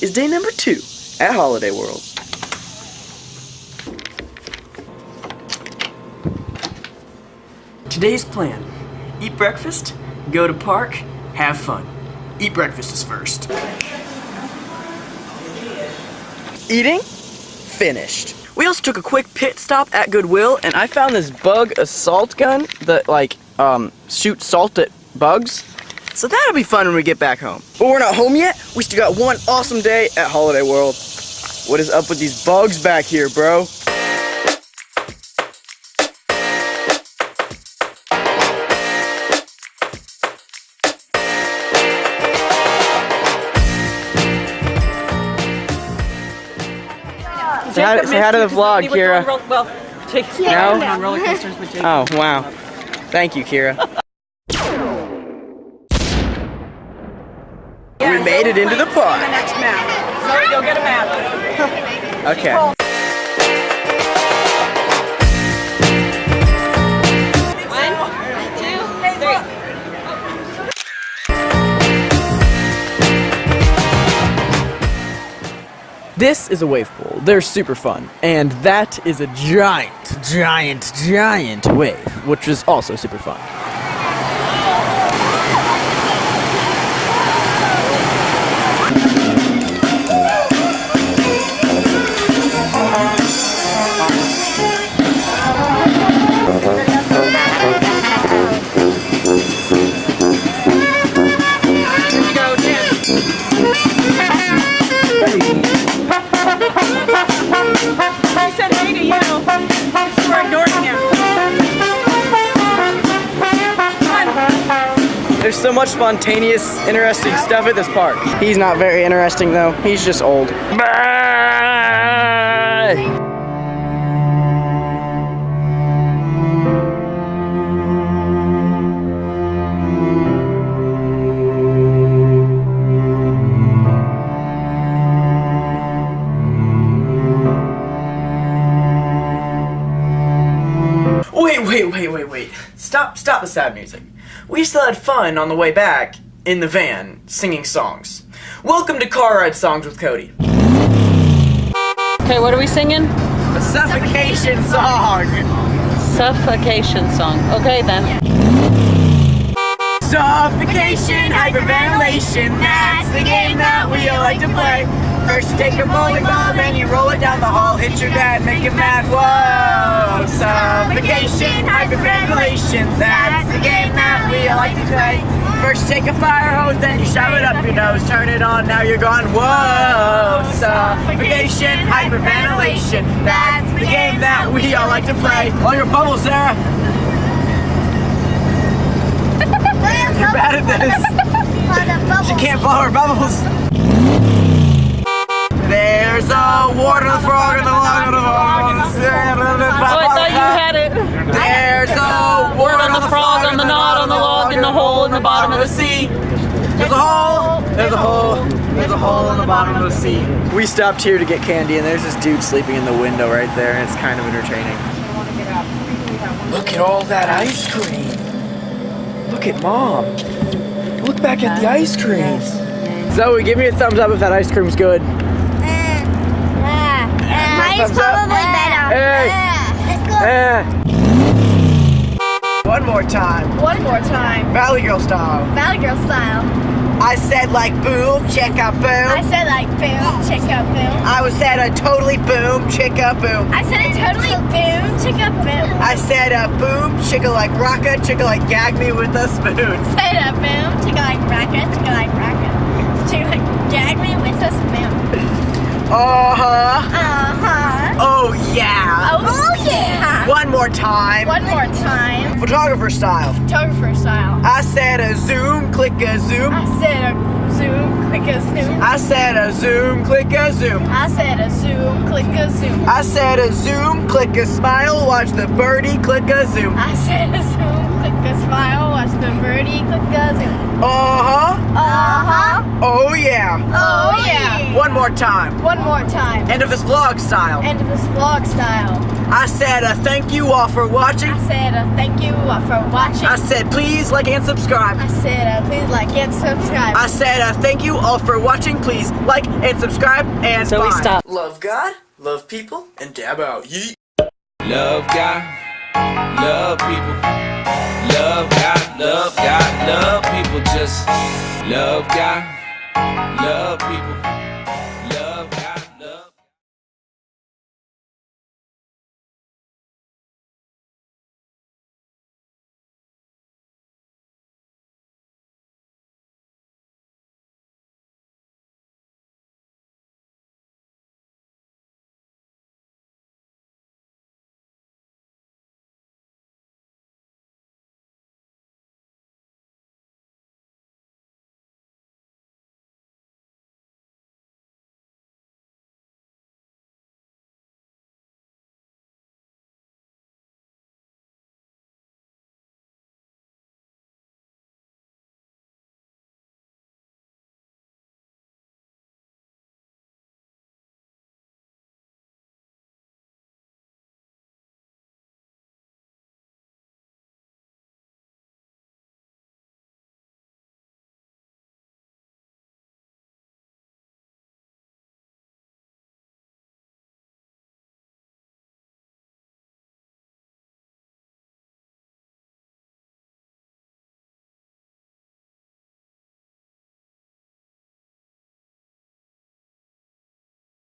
is day number two at Holiday World. Today's plan. Eat breakfast, go to park, have fun. Eat breakfast is first. Eating? Finished. We also took a quick pit stop at Goodwill and I found this Bug-A-Salt gun that like um, shoots salt at bugs. So that'll be fun when we get back home. But we're not home yet. We still got one awesome day at Holiday World. What is up with these bugs back here, bro? Say hi, say hi to the vlog, Kira. Well, take No? on roller coasters with Jake. Oh, wow. Thank you, Kira. made it into the park. Next go get a map. Okay. One, two, three. This is a wave pool. They're super fun. And that is a giant, giant, giant wave, which is also super fun. There's so much spontaneous, interesting stuff at this park. He's not very interesting though. He's just old. Wait, wait, wait, wait, wait. Stop, stop the sad music. We still had fun on the way back in the van singing songs. Welcome to Car Ride Songs with Cody. Okay, what are we singing? A suffocation song. Suffocation song. Okay then. Suffocation, hyperventilation, that's the game that we all like to play. First you take a bowling ball, then you roll it down the hall, hit your dad, make him mad, whoa! Suffocation, hyperventilation, that's the game that we all like to play. First you take a fire hose, then you shove it up your nose, turn it on, now you're gone, whoa! Suffocation, hyperventilation, that's the game that we all like to play. All your bubbles, Sarah! You're bad at this! She can't blow her bubbles. There's a water frog and the log and the frog the Oh, I thought you had it. There's a water on the frog on the knot on the log in the hole in the bottom of the sea. There's a hole. There's a hole. There's a hole in the bottom of the sea. We stopped here to get candy, and there's this dude sleeping in the window right there, and it's kind of entertaining. Look at all that ice cream. Look at mom. Look back at the ice cream. Zoe, give me a thumbs up if that ice cream's good. Thumbs up. probably better. Hey. Let's go. Eh. One more time. One more time. Valley Girl style. Valley Girl style. I said like boom, check out boom. I said like boom, check out boom. I was said a totally boom, check out boom. I said it totally boom, check out boom. I said a boom, chicka like rocka, chicka like gag me with a spoon. I Said a boom, check out like check out like. Check out like gag me with a spoon. Uh-huh. Uh-huh. Oh yeah. Oh yeah. One more time. One more time. Photographer style. Photographer style. I said a zoom, click a zoom. I said a zoom, click a zoom. I said a zoom, click a zoom. I said a zoom, click a zoom. I said a zoom, click a smile, watch the birdie, click a zoom. I said a zoom, click a smile, watch the birdie click a zoom. Uh-huh. Uh-huh. Oh yeah. Oh yeah. One more time. One more time. End of this vlog style. End of this vlog style. I said uh, thank you all for watching. I said uh, thank you all for watching. I said please like and subscribe. I said uh, please like and subscribe. I said uh, thank you all for watching. Please like and subscribe and So we stop. Love God, love people, and dab out. Yeet. Love God, love people. Love God, love God, love people. Just love God, love people.